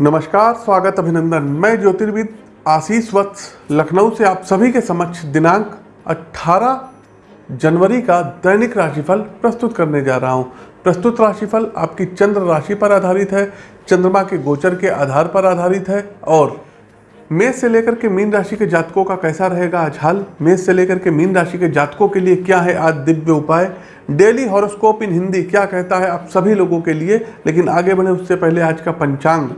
नमस्कार, स्वागत अभिनंदन। मैं ज्योतिर्विद आशीष वत्स, लखनऊ से आप सभी के समक्ष दिनांक 18 जनवरी का दैनिक राशिफल प्रस्तुत करने जा रहा हूँ। प्रस्तुत राशिफल आपकी चंद्र राशि पर आधारित है, चंद्रमा के गोचर के आधार पर आधारित है, और मेष से लेकर के मीन राशि के जातकों का कैसा रहेगा आज हाल? मेष से लेकर के मीन राशि के जातकों के लिए क्या है आज दिव्य उपाय? डेली हॉरोस्कोप इन हिंदी क्या कहता है आप सभी लोगों के लिए? लेकिन आगे बढ़े, उससे पहले आज का पंचांग।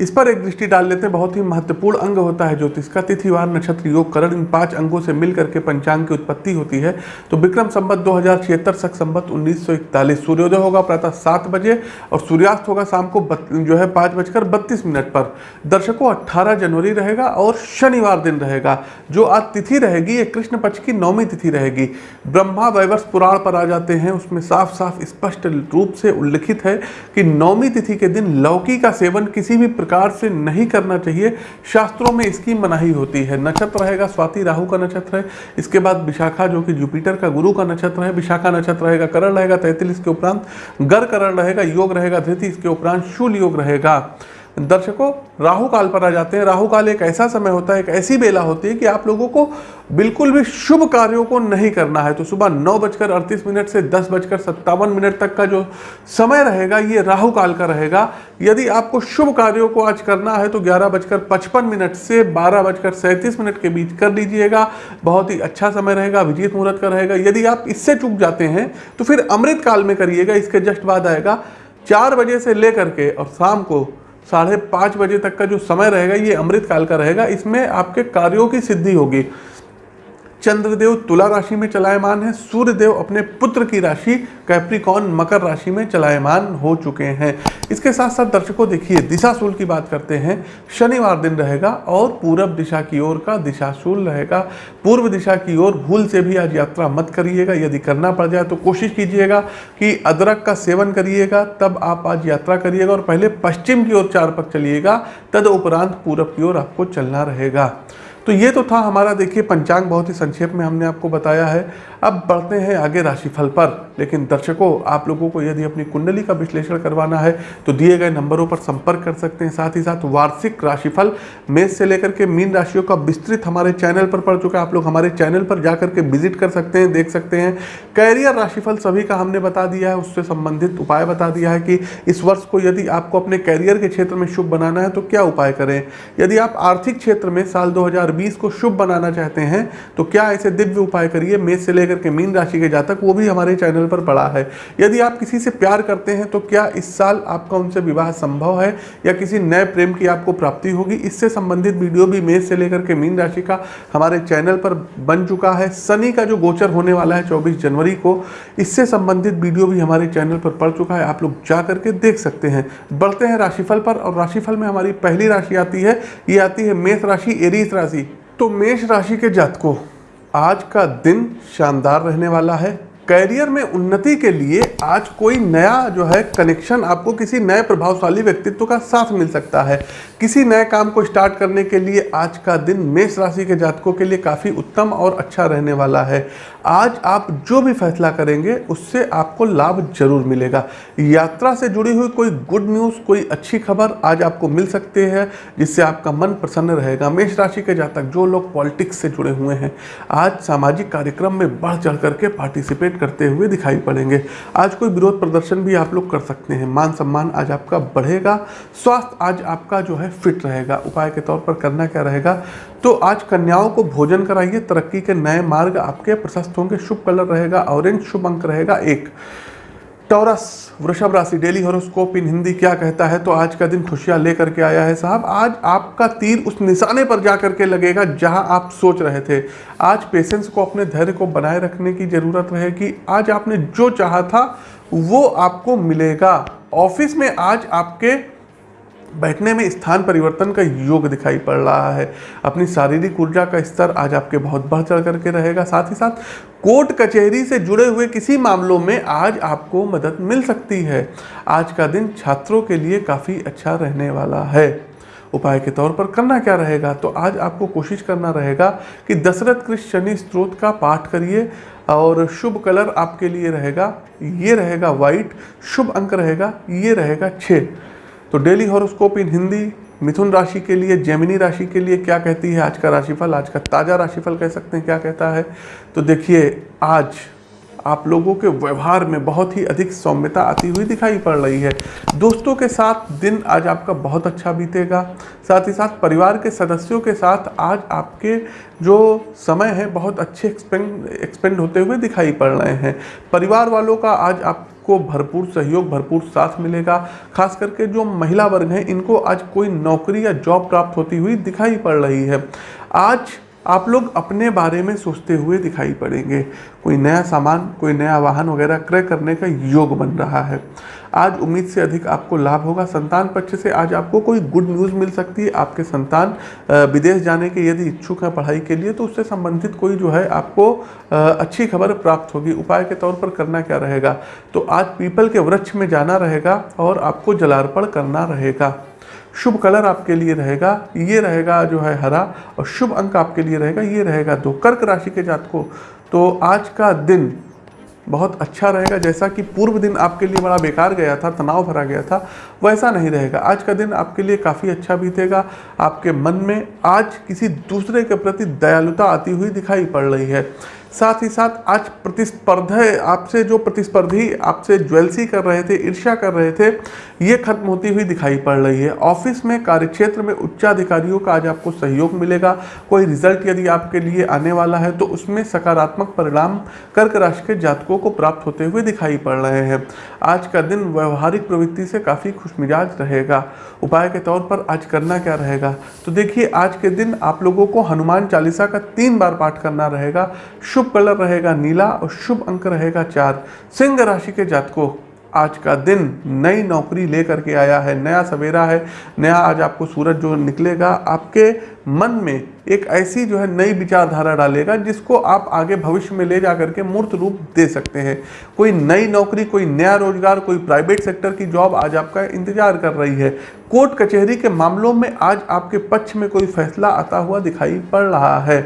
इस पर एक दृष्टि डाल लेते हैं। बहुत ही महत्वपूर्ण अंग होता है ज्योतिष का। तिथिवार नक्षत्र योग करण इन पाँच अंगों से मिल करके पंचांग की उत्पत्ति होती है। तो विक्रम संबत दो हज़ार छिहत्तर सख संबत उन्नीस सौ इकतालीस। सूर्योदय होगा प्रातः सात बजे और सूर्यास्त होगा शाम को बत, जो है पाँच बजकर बत्तीस मिनट पर। दर्शकों अट्ठारह जनवरी रहेगा और शनिवार दिन रहेगा। जो आज तिथि रहेगी ये कृष्ण पक्ष की नौवीं तिथि रहेगी। ब्रह्मा वैवर्ष पुराण पर आ जाते हैं। उसमें साफ़ साफ़ स्पष्ट रूप से उल्लिखित है कि नौवीं तिथि के दिन लौकी का सेवन किसी भी से नहीं करना चाहिए। शास्त्रों में इसकी मनाही होती है। नक्षत्र रहेगा स्वाति, राहु का नक्षत्र है। इसके बाद विशाखा, जो कि जुपिटर का गुरु का नक्षत्र है। विशाखा नक्षत्र रहेगा, करण रहेगा तैतीस के उपरांत। गर करण रहेगा, योग रहेगा, धृति इसके उपरांत, शूल योग रहेगा। दर्शकों, राहु काल पर आ जाते हैं। राहु काल एक ऐसा समय होता है, एक ऐसी बेला होती है कि आप लोगों को बिल्कुल भी शुभ कार्यों को नहीं करना है। तो सुबह नौ बजकर अड़तीस मिनट से दस बजकर सत्तावन मिनट तक का जो समय रहेगा, ये राहु काल का रहेगा। यदि आपको शुभ कार्यों को आज करना है तो ग्यारह बजकर पचपन मिनट से बारह बजकर सैंतीस मिनट के बीच कर लीजिएगा। बहुत ही अच्छा समय रहेगा अभिजीत मुहूर्त का रहेगा। यदि आप इससे चूक जाते हैं तो फिर अमृत काल में करिएगा, इसके जस्ट बाद आएगा। चार बजे से लेकर के और शाम को साढ़े पाँच बजे तक का जो समय रहेगा, ये अमृत काल का रहेगा, इसमें आपके कार्यों की सिद्धि होगी। चंद्रदेव तुला राशि में चलायमान है, सूर्यदेव अपने पुत्र की राशि कैप्रिकॉन मकर राशि में चलायमान हो चुके हैं। इसके साथ साथ दर्शकों, देखिए, दिशाशूल की बात करते हैं। शनिवार दिन रहेगा और पूरब दिशा की ओर का दिशाशूल रहेगा। पूर्व दिशा की ओर भूल से भी आज यात्रा मत करिएगा। यदि करना पड़ जाए तो कोशिश कीजिएगा कि अदरक का सेवन करिएगा, तब आप आज यात्रा करिएगा और पहले पश्चिम की ओर चार पक चलिएगा, तद उपरांत पूरब की ओर आपको चलना रहेगा। तो ये तो था हमारा, देखिए, पंचांग बहुत ही संक्षेप में हमने आपको बताया है। अब बढ़ते हैं आगे राशिफल पर। लेकिन दर्शकों, आप लोगों को यदि अपनी कुंडली का विश्लेषण करवाना है तो दिए गए नंबरों पर संपर्क कर सकते हैं। साथ ही साथ वार्षिक राशिफल मेष से लेकर के मीन राशियों का विस्तृत हमारे चैनल पर पड़ चुका है। आप लोग हमारे चैनल पर जा करके विज़िट कर सकते हैं, देख सकते हैं। कैरियर राशिफल सभी का हमने बता दिया है। उससे संबंधित उपाय बता दिया है कि इस वर्ष को यदि आपको अपने कैरियर के क्षेत्र में शुभ बनाना है तो क्या उपाय करें? यदि आप आर्थिक क्षेत्र में साल दो हज़ार को शुभ बनाना चाहते हैं तो क्या ऐसे दिव्य उपाय करिए, मेष से लेकर के मीन राशि के जातक, वो भी हमारे चैनल पर पड़ा है। यदि आप किसी से प्यार करते हैं तो क्या इस साल आपका उनसे विवाह संभव है, या किसी नए प्रेम की आपको प्राप्ति होगी, इससे संबंधित वीडियो भी मेष से लेकर के मीन राशि का हमारे चैनल पर बन चुका है। शनि का जो गोचर होने वाला है चौबीस जनवरी को, इससे संबंधित वीडियो भी हमारे चैनल पर पड़ चुका है, आप लोग जा करके देख सकते हैं। बढ़ते हैं राशिफल पर, और राशिफल में हमारी पहली राशि आती है, ये आती है मेष राशि, एरीस राशि। तो मेष राशि के जातकों आज का दिन शानदार रहने वाला है। कैरियर में उन्नति के लिए आज कोई नया जो है कनेक्शन आपको किसी नए प्रभावशाली व्यक्तित्व का साथ मिल सकता है। किसी नए काम को स्टार्ट करने के लिए आज का दिन मेष राशि के जातकों के लिए काफ़ी उत्तम और अच्छा रहने वाला है। आज आप जो भी फैसला करेंगे, उससे आपको लाभ ज़रूर मिलेगा। यात्रा से जुड़ी हुई कोई गुड न्यूज़ कोई अच्छी खबर आज आपको मिल सकती है, जिससे आपका मन प्रसन्न रहेगा। मेष राशि के जातक, जो लोग पॉलिटिक्स से जुड़े हुए हैं, आज सामाजिक कार्यक्रम में बढ़ चढ़ करके पार्टिसिपेट करते हुए दिखाई पड़ेंगे। आज कोई विरोध प्रदर्शन भी आप लोग कर सकते हैं। मान सम्मान आज आपका बढ़ेगा। स्वास्थ्य आज आपका जो है फिट रहेगा। उपाय के तौर पर करना क्या रहेगा? तो आज कन्याओं को भोजन कराइए। तरक्की के नए मार्ग आपके प्रशस्त होंगे। शुभ कलर रहेगा। ऑरेंज शुभ अंक रहेगा। एक। टॉरस वृषभ राशि डेली हॉरोस्कोप इन हिंदी क्या कहता है? तो आज का दिन खुशियाँ लेकर के आया है साहब। आज आपका तीर उस निशाने पर जा करके लगेगा जहाँ आप सोच रहे थे। आज पेशेंस को, अपने धैर्य को बनाए रखने की ज़रूरत रहेगी। आज आपने जो चाहा था, वो आपको मिलेगा। ऑफ़िस में आज आपके बैठने में स्थान परिवर्तन का योग दिखाई पड़ रहा है। अपनी शारीरिक ऊर्जा का स्तर आज आपके बहुत बढ़ चढ़ करके रहेगा। साथ ही साथ, कोर्ट कचहरी से जुड़े हुए किसी मामलों में आज आपको मदद मिल सकती है। आज का दिन छात्रों के लिए काफ़ी अच्छा रहने वाला है। उपाय के तौर पर करना क्या रहेगा? तो आज आपको कोशिश करना रहेगा कि दशरथ कृष्ण शनि स्त्रोत का पाठ करिए और शुभ कलर आपके लिए रहेगा। ये रहेगा वाइट शुभ अंक रहेगा, ये रहेगा छः तो डेली हॉरोस्कोप इन हिंदी मिथुन राशि के लिए, जेमिनी राशि के लिए क्या कहती है आज का राशिफल? आज का ताज़ा राशिफल कह सकते हैं क्या कहता है? तो देखिए, आज आप लोगों के व्यवहार में बहुत ही अधिक सौम्यता आती हुई दिखाई पड़ रही है। दोस्तों के साथ दिन आज आपका बहुत अच्छा बीतेगा। साथ ही साथ परिवार के सदस्यों के साथ आज आपके जो समय है, बहुत अच्छे एक्सपेंड एक्सपेंड होते हुए दिखाई पड़ रहे हैं। परिवार वालों का आज आपको भरपूर सहयोग, भरपूर साथ मिलेगा। खास करके जो महिला वर्ग हैं, इनको आज कोई नौकरी या जॉब प्राप्त होती हुई दिखाई पड़ रही है। आज आप लोग अपने बारे में सोचते हुए दिखाई पड़ेंगे। कोई नया सामान, कोई नया वाहन वगैरह क्रय करने का योग बन रहा है। आज उम्मीद से अधिक आपको लाभ होगा। संतान पक्ष से आज आपको कोई गुड न्यूज़ मिल सकती है। आपके संतान विदेश जाने के यदि इच्छुक हैं पढ़ाई के लिए तो उससे संबंधित कोई जो है आपको अच्छी खबर प्राप्त होगी। उपाय के तौर पर करना क्या रहेगा? तो आज पीपल के वृक्ष में जाना रहेगा और आपको जलार्पण करना रहेगा। शुभ कलर आपके लिए रहेगा, ये रहेगा जो है हरा और शुभ अंक आपके लिए रहेगा, ये रहेगा दो। कर्क राशि के जातकों तो आज का दिन बहुत अच्छा रहेगा, जैसा कि पूर्व दिन आपके लिए बड़ा बेकार गया था, तनाव भरा गया था, वैसा नहीं रहेगा। आज का दिन आपके लिए काफ़ी अच्छा बीतेगा, आपके मन में आज किसी दूसरे के प्रति दयालुता आती हुई दिखाई पड़ रही है। साथ ही साथ आज प्रतिस्पर्धा आपसे जो प्रतिस्पर्धी आपसे ज्वेलसी कर रहे थे, ईर्ष्या कर रहे थे, ये खत्म होती हुई दिखाई पड़ रही है। ऑफ़िस में, कार्यक्षेत्र में उच्चाधिकारियों का आज आपको सहयोग मिलेगा। कोई रिज़ल्ट यदि आपके लिए आने वाला है तो उसमें सकारात्मक परिणाम कर्क राशि के जातकों को प्राप्त होते हुए दिखाई पड़ रहे हैं। आज का दिन व्यवहारिक प्रवृत्ति से काफ़ी खुशमिजाज रहेगा। उपाय के तौर पर आज करना क्या रहेगा? तो देखिए, आज के दिन आप लोगों को हनुमान चालीसा का तीन बार पाठ करना रहेगा। शुभ कलर रहेगा नीला और शुभ अंक रहेगा चार। सिंह राशि के जातकों, आज का दिन नई नौकरी लेकर के आया है, नया सवेरा है, नया आज आपको सूरज जो निकलेगा, आपके मन में एक ऐसी जो है नई विचारधारा डालेगा जिसको आप आगे भविष्य में ले जा करके मूर्त रूप दे सकते हैं। कोई नई नौकरी, कोई नया रोज़गार, कोई प्राइवेट सेक्टर की जॉब आज आपका इंतज़ार कर रही है। कोर्ट कचहरी के मामलों में आज आपके पक्ष में कोई फैसला आता हुआ दिखाई पड़ रहा है।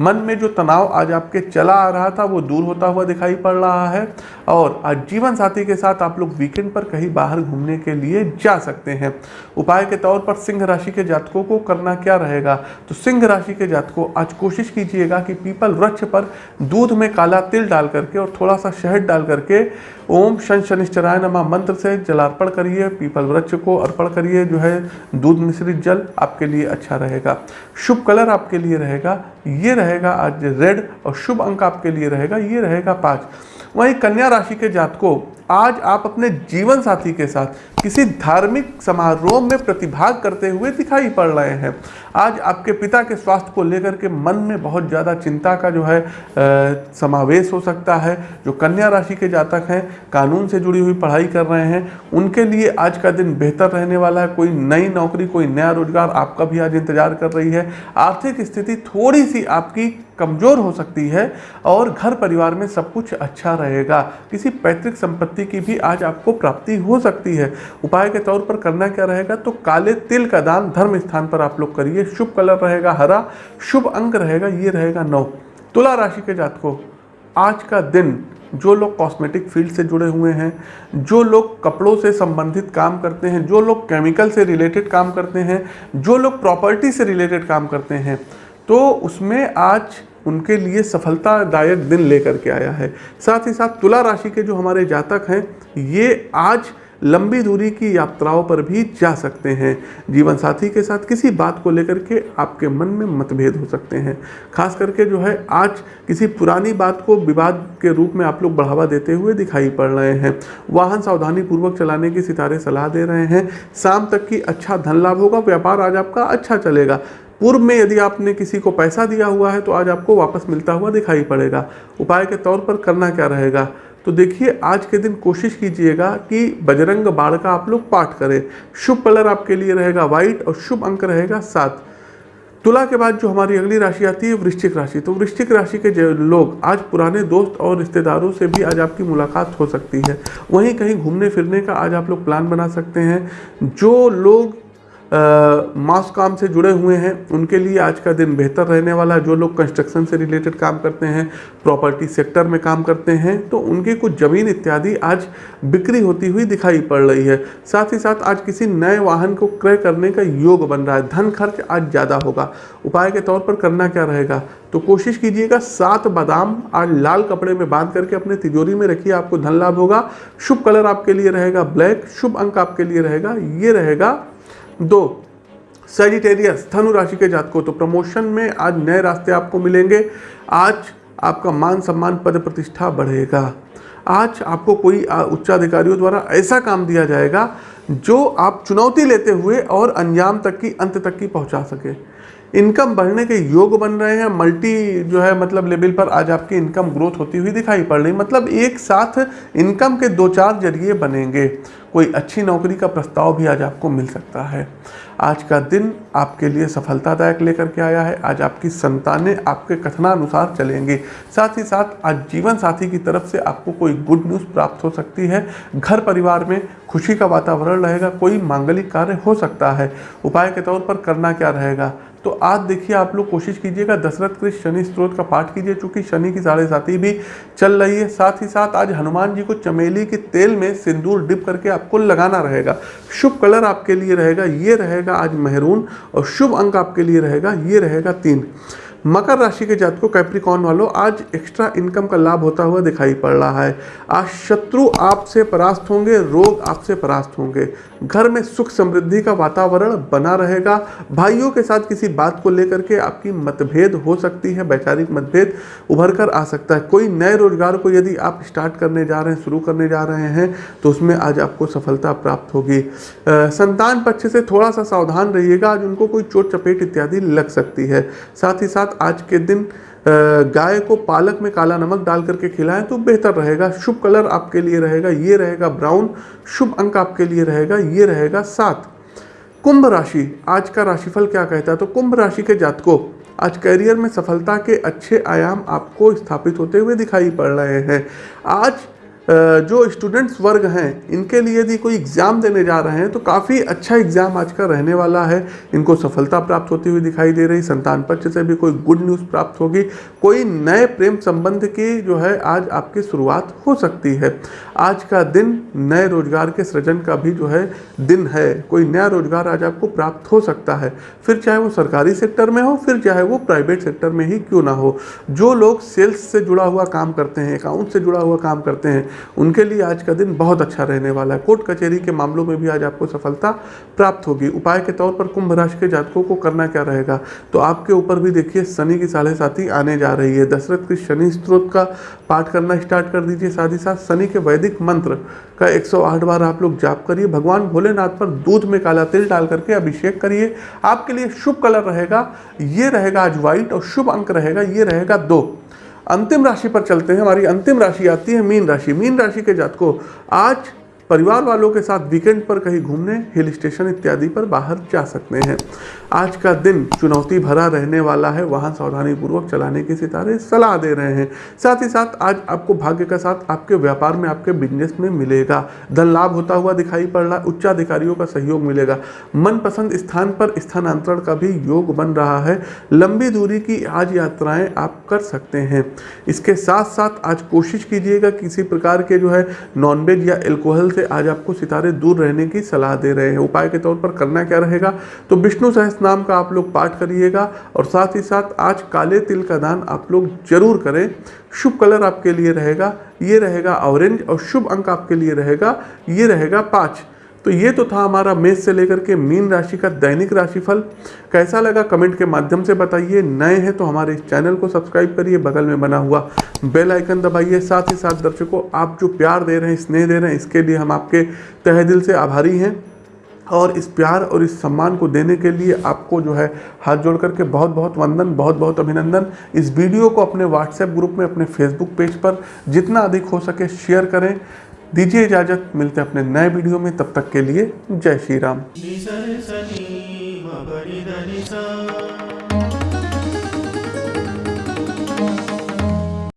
मन में जो तनाव आज आपके चला आ रहा था, वो दूर होता हुआ दिखाई पड़ रहा है और आज जीवन साथी के साथ आप लोग वीकेंड पर कहीं बाहर घूमने के लिए जा सकते हैं। उपाय के तौर पर सिंह राशि के जातकों को करना क्या रहेगा? तो सिंह राशि के जातकों, आज कोशिश कीजिएगा कि पीपल वृक्ष पर दूध में काला तिल डाल करके और थोड़ा सा शहद डाल करके ओम शन शनिश्चराय नमा मंत्र से जलार्पण करिए, पीपल वृक्ष को अर्पण करिए, जो है दूध मिश्रित जल आपके लिए अच्छा रहेगा। शुभ कलर आपके लिए रहेगा, ये रहेगा आज रेड और शुभ अंक आपके लिए रहेगा, ये रहेगा पाँच। वहीं कन्या राशि के जातकों आज आप अपने जीवन साथी के साथ किसी धार्मिक समारोह में प्रतिभाग करते हुए दिखाई पड़ रहे हैं। आज आपके पिता के स्वास्थ्य को लेकर के मन में बहुत ज़्यादा चिंता का जो है आ, समावेश हो सकता है। जो कन्या राशि के जातक हैं कानून से जुड़ी हुई पढ़ाई कर रहे हैं उनके लिए आज का दिन बेहतर रहने वाला है। कोई नई नौकरी कोई नया रोज़गार आपका भी आज इंतज़ार कर रही है। आर्थिक स्थिति थोड़ी सी आपकी कमज़ोर हो सकती है और घर परिवार में सब कुछ अच्छा रहेगा। किसी पैतृक संपत्ति की भी आज आपको प्राप्ति हो सकती है। उपाय के तौर पर करना क्या रहेगा? तो काले तिल का दान धर्म स्थान पर आप लोग करिए। शुभ कलर रहेगा, हरा। शुभ अंक रहेगा, ये रहेगा नौ। तुला राशि के जातकों, आज का दिन, जो लोग कॉस्मेटिक फ़ील्ड से जुड़े हुए हैं, जो लोग कपड़ों से संबंधित काम करते हैं, जो लोग केमिकल से रिलेटेड काम करते हैं, जो लोग प्रॉपर्टी से रिलेटेड काम करते हैं तो उसमें आज उनके लिए सफलतादायक दिन लेकर के आया है। साथ ही साथ तुला राशि के जो हमारे जातक हैं, ये आज लंबी दूरी की यात्राओं पर भी जा सकते हैं। जीवन साथी के साथ किसी बात को लेकर के आपके मन में मतभेद हो सकते हैं। खास करके जो है, आज किसी पुरानी बात को विवाद के रूप में आप लोग बढ़ावा देते हुए दिखाई पड़ रहे हैं। वाहन सावधानी पूर्वक चलाने की सितारे सलाह दे रहे हैं। शाम तक की अच्छा धन लाभ होगा, व्यापार आज आपका अच्छा चलेगा। पूर्व में यदि आपने किसी को पैसा दिया हुआ है तो आज आपको वापस मिलता हुआ दिखाई पड़ेगा। उपाय के तौर पर करना क्या रहेगा? तो देखिए, आज के दिन कोशिश कीजिएगा कि बजरंग बाण का आप लोग पाठ करें। शुभ कलर आपके लिए रहेगा व्हाइट और शुभ अंक रहेगा सात। तुला के बाद जो हमारी अगली राशि आती है, वृश्चिक राशि। तो वृश्चिक राशि के लोग, आज पुराने दोस्त और रिश्तेदारों से भी आज आपकी मुलाकात हो सकती है। वहीं कहीं घूमने फिरने का आज आप लोग प्लान बना सकते हैं। जो लोग मास काम से जुड़े हुए हैं। उनके लिए आज का दिन बेहतर रहने वाला है। जो लोग कंस्ट्रक्शन से रिलेटेड काम करते हैं प्रॉपर्टी सेक्टर में काम करते हैं तो उनकी कुछ ज़मीन इत्यादि आज बिक्री होती हुई दिखाई पड़ रही है। साथ ही साथ आज किसी नए वाहन को क्रय करने का योग बन रहा है। धन खर्च आज ज़्यादा होगा। उपाय के तौर पर करना क्या रहेगा? तो कोशिश कीजिएगा, सात बादाम आज लाल कपड़े में बाँध करके अपने तिजोरी में रखिए। आपको धन लाभ होगा। शुभ कलर आपके लिए रहेगा ब्लैक। शुभ अंक आपके लिए रहेगा। ये रहेगा दो सेजिटेरियस धनु राशि के जातकों तो प्रमोशन में आज नए रास्ते आपको मिलेंगे। आज आपका मान सम्मान पद प्रतिष्ठा बढ़ेगा। आज आपको कोई उच्चाधिकारियों द्वारा ऐसा काम दिया जाएगा, जो आप चुनौती लेते हुए और अंजाम तक की, अंत तक की पहुँचा सके। इनकम बढ़ने के योग बन रहे हैं। मल्टी जो है मतलब लेवल पर आज आपकी इनकम ग्रोथ होती हुई दिखाई पड़ रही। मतलब एक साथ इनकम के दो चार ज़रिए बनेंगे। कोई अच्छी नौकरी का प्रस्ताव भी आज आपको मिल सकता है। आज का दिन आपके लिए सफलतादायक लेकर के आया है। आज आपकी संतानें आपके कथनानुसार चलेंगे। साथ ही साथ आज जीवन साथी की तरफ़ से आपको कोई गुड न्यूज़ प्राप्त हो सकती है। घर परिवार में खुशी का वातावरण रहेगा, कोई मांगलिक कार्य हो सकता है। उपाय के तौर पर करना क्या रहेगा? तो आज देखिए आप लोग कोशिश कीजिएगा, दशरथ कृष्ण शनि स्त्रोत का पाठ कीजिए, चूँकि शनि की साढ़े साथी भी चल रही है। साथ ही साथ आज हनुमान जी को चमेली के तेल में सिंदूर डिप करके आपको लगाना रहेगा। शुभ कलर आपके लिए रहेगा, ये रहेगा आज मेहरून और शुभ अंक आपके लिए रहेगा, ये रहेगा तीन। मकर राशि के जातकों कैप्रिकॉन वालों, आज एक्स्ट्रा इनकम का लाभ होता हुआ दिखाई पड़ रहा है। आज शत्रु आपसे परास्त होंगे, रोग आपसे परास्त होंगे। घर में सुख समृद्धि का वातावरण बना रहेगा। भाइयों के साथ किसी बात को लेकर के आपकी मतभेद हो सकती है, वैचारिक मतभेद उभर कर आ सकता है। कोई नए रोज़गार को यदि आप स्टार्ट करने जा रहे हैं, शुरू करने जा रहे हैं तो उसमें आज आपको सफलता प्राप्त होगी। संतान पक्ष से थोड़ा सा सावधान रहिएगा। आज उनको कोई चोट, चपेट इत्यादि लग सकती है। साथ ही साथ आज के दिन गाय को पालक में काला नमक डाल करके खिलाएँ तो बेहतर रहेगा। शुभ कलर आपके लिए रहेगा, ये रहेगा ब्राउन। शुभ अंक आपके लिए रहेगा, ये रहेगा सात। कुंभ राशि, आज का राशिफल क्या कहता है? तो कुंभ राशि के जातकों, आज करियर में सफलता के अच्छे आयाम आपको स्थापित होते हुए दिखाई पड़ रहे हैं। आज जो स्टूडेंट्स वर्ग हैं, इनके लिए यदि कोई एग्ज़ाम देने जा रहे हैं तो काफ़ी अच्छा एग्ज़ाम आज का रहने वाला है। इनको सफलता प्राप्त होती हुई दिखाई दे रही, संतान पक्ष से भी कोई गुड न्यूज़ प्राप्त होगी। कोई नए प्रेम संबंध की जो है, आज आपकी शुरुआत हो सकती है। आज का दिन नए रोज़गार के सृजन का भी जो है, दिन है। कोई नया रोज़गार आज आपको प्राप्त हो सकता है। फिर चाहे वो सरकारी सेक्टर में हो, फिर चाहे वो प्राइवेट सेक्टर में ही क्यों ना हो। जो लोग सेल्स से जुड़ा हुआ काम करते हैं अकाउंट से जुड़ा हुआ काम करते हैं उनके लिए आज का दिन बहुत अच्छा रहने वाला है। कोर्ट कचहरी के मामलों में भी आज आपको सफलता प्राप्त होगी। उपाय के तौर पर कुंभ राशि के जातकों को करना क्या रहेगा? तो आपके ऊपर भी देखिए, शनि की साढ़े साथी आने जा रही है। दशरथ की शनि स्त्रोत का पाठ करना स्टार्ट कर दीजिए साथ ही साथ। शनि के वैदिक मंत्र का 108 बार आप लोग जाप करिए। भगवान भोलेनाथ पर दूध में काला तिल डाल करके अभिषेक करिए। आपके लिए शुभ कलर रहेगा। ये रहेगा आज व्हाइट और शुभ अंक रहेगा। ये रहेगा दो। अंतिम राशि पर चलते हैं। हमारी अंतिम राशि आती है मीन राशि। मीन राशि के जातकों, आज परिवार वालों के साथ वीकेंड पर कहीं घूमने हिल स्टेशन इत्यादि पर बाहर जा सकते हैं। आज का दिन चुनौती भरा रहने वाला है। वाहन सावधानी पूर्वक चलाने के सितारे सलाह दे रहे हैं। साथ ही साथ आज आपको भाग्य का साथ आपके व्यापार में, आपके बिज़नेस में मिलेगा। धन लाभ होता हुआ दिखाई पड़ रहा है। उच्चाधिकारियों का सहयोग मिलेगा। मनपसंद स्थान पर स्थानांतरण का भी योग बन रहा है। लंबी दूरी की आज यात्राएँ आप कर सकते हैं। इसके साथ साथ आज कोशिश कीजिएगा किसी प्रकार के जो है नॉनवेज या एल्कोहल से आज आपको सितारे दूर रहने की सलाह दे रहे हैं। उपाय के तौर पर करना क्या रहेगा? तो विष्णु सहस नाम का आप लोग पाठ करिएगा और साथ ही साथ आज काले तिल का दान आप लोग ज़रूर करें। शुभ कलर आपके लिए रहेगा, ये रहेगा ऑरेंज और शुभ अंक आपके लिए रहेगा, ये रहेगा पाँच। तो ये तो था हमारा मेष से लेकर के मीन राशि का दैनिक राशिफल। कैसा लगा कमेंट के माध्यम से बताइए। नए हैं तो हमारे इस चैनल को सब्सक्राइब करिए। बगल में बना हुआ बेल आइकन दबाइए। साथ ही साथ दर्शकों, आप जो प्यार दे रहे हैं, स्नेह दे रहे हैं, इसके लिए हम आपके तहे दिल से आभारी हैं। और इस प्यार और इस सम्मान को देने के लिए आपको जो है हाथ जोड़ करके बहुत बहुत वंदन बहुत बहुत अभिनंदन। इस वीडियो को अपने व्हाट्सएप ग्रुप में, अपने फेसबुक पेज पर जितना अधिक हो सके शेयर करें। दीजिए इजाज़त, मिलते हैं अपने नए वीडियो में, तब तक के लिए जय श्री राम।